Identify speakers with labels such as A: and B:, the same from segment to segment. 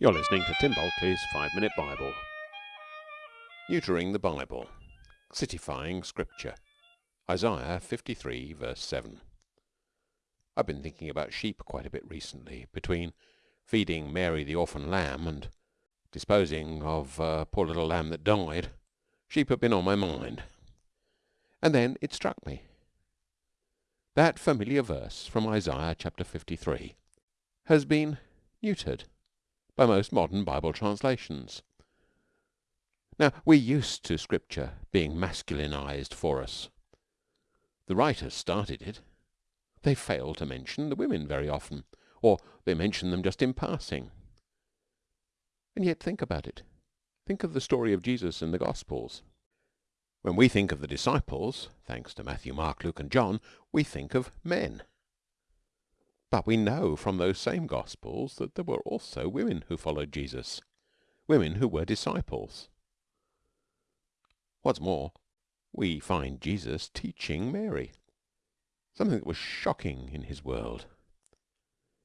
A: You're listening to Tim Bulkeley's Five Minute Bible. Neutering the Bible. Citifying Scripture. Isaiah 53, verse 7. I've been thinking about sheep quite a bit recently, between feeding Mary the orphan lamb and disposing of a poor little lamb that died. Sheep have been on my mind. And then it struck me. That familiar verse from Isaiah chapter 53 has been neutered by most modern Bible translations. Now, we're used to Scripture being masculinized for us. The writers started it. They fail to mention the women very often, or they mention them just in passing. And yet think about it. Think of the story of Jesus in the Gospels. When we think of the disciples, thanks to Matthew, Mark, Luke and John, we think of men. But we know from those same Gospels that there were also women who followed Jesus, women who were disciples. What's more, we find Jesus teaching Mary, something that was shocking in his world.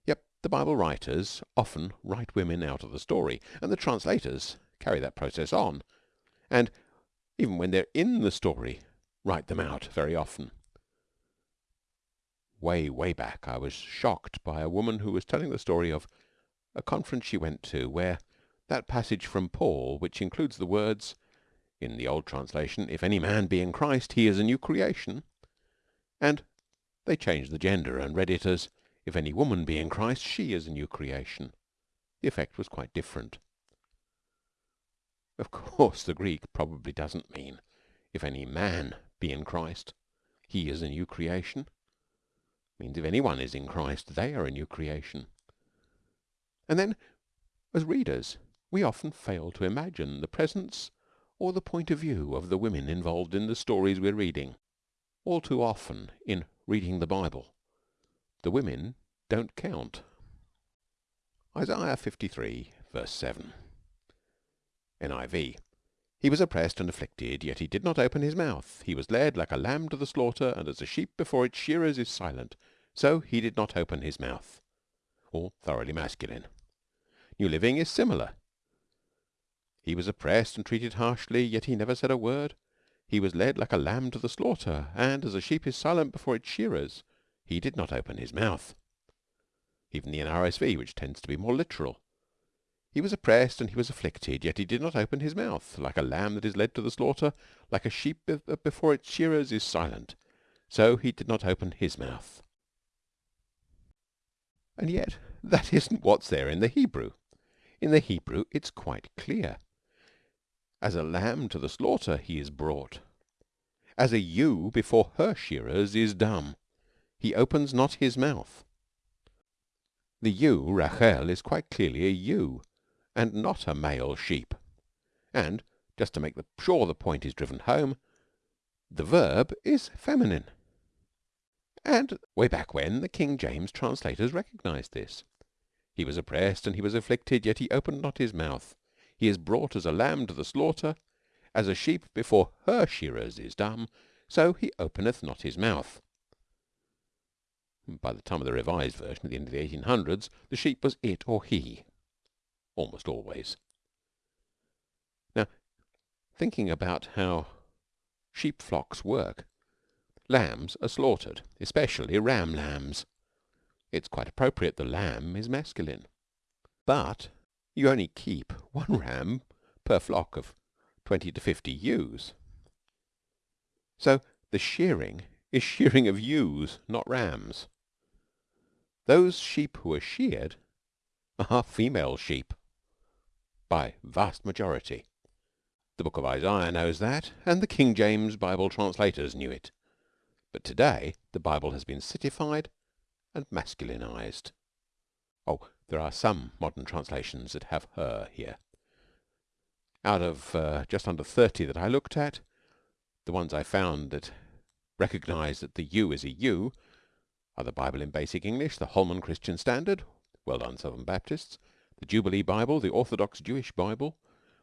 A: Yep, the Bible writers often write women out of the story, and the translators carry that process on, and, even when they're in the story, write them out very often way, way back, I was shocked by a woman who was telling the story of a conference she went to where that passage from Paul, which includes the words, in the old translation, if any man be in Christ, he is a new creation, and they changed the gender and read it as, if any woman be in Christ, she is a new creation. The effect was quite different. Of course, the Greek probably doesn't mean, if any man be in Christ, he is a new creation means if anyone is in Christ, they are a new creation. And then, as readers, we often fail to imagine the presence or the point of view of the women involved in the stories we're reading. All too often, in reading the Bible, the women don't count. Isaiah 53, verse 7. NIV. He was oppressed and afflicted, yet he did not open his mouth. He was led like a lamb to the slaughter, and as a sheep before its shearers is silent, so he did not open his mouth. All thoroughly masculine. New Living is similar. He was oppressed and treated harshly, yet he never said a word. He was led like a lamb to the slaughter, and as a sheep is silent before its shearers, he did not open his mouth. Even the NRSV, which tends to be more literal, he was oppressed and he was afflicted, yet he did not open his mouth. Like a lamb that is led to the slaughter, like a sheep before its shearers is silent, so he did not open his mouth. And yet that isn't what's there in the Hebrew. In the Hebrew it's quite clear. As a lamb to the slaughter he is brought. As a ewe before her shearers is dumb. He opens not his mouth. The ewe, Rachel, is quite clearly a ewe and not a male sheep. And, just to make sure the point is driven home, the verb is feminine. And way back when, the King James translators recognized this. He was oppressed and he was afflicted, yet he opened not his mouth. He is brought as a lamb to the slaughter, as a sheep before her shearers is dumb, so he openeth not his mouth. By the time of the Revised Version at the end of the 1800s, the sheep was it or he almost always. Now, thinking about how sheep flocks work, lambs are slaughtered, especially ram lambs. It's quite appropriate the lamb is masculine. But you only keep one ram per flock of 20 to 50 ewes. So the shearing is shearing of ewes, not rams. Those sheep who are sheared are female sheep by vast majority. The book of Isaiah knows that, and the King James Bible translators knew it. But today the Bible has been citified and masculinized. Oh, there are some modern translations that have her here. Out of uh, just under 30 that I looked at, the ones I found that recognize that the ewe is a ewe are the Bible in Basic English, the Holman Christian Standard, well done Southern Baptists, the Jubilee Bible, the Orthodox Jewish Bible,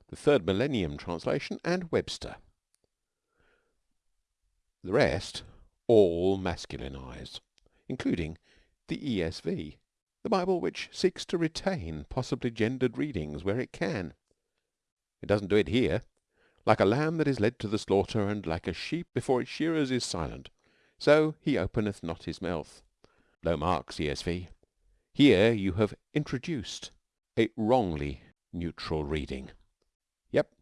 A: the Third Millennium Translation, and Webster. The rest all masculine masculinise, including the ESV. The Bible which seeks to retain possibly gendered readings where it can. It doesn't do it here. Like a lamb that is led to the slaughter, and like a sheep before its shearers is silent, so He openeth not His mouth. Low marks, E.S.V. Here you have introduced a wrongly neutral reading. Yep.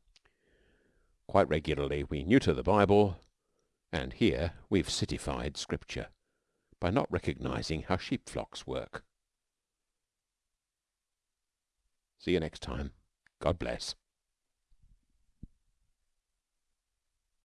A: Quite regularly we neuter the Bible, and here we've citified Scripture by not recognizing how sheep flocks work. See you next time. God bless.